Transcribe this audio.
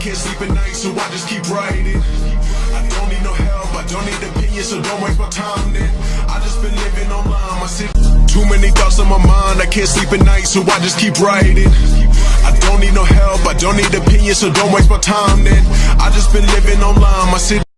can't sleep at night, so I just keep writing. I don't need no help, I don't need opinions, so don't waste my time then. I just been living online, my city. Too many thoughts on my mind, I can't sleep at night, so I just keep writing. I don't need no help, I don't need opinions, so don't waste my time then. I just been living online, my city.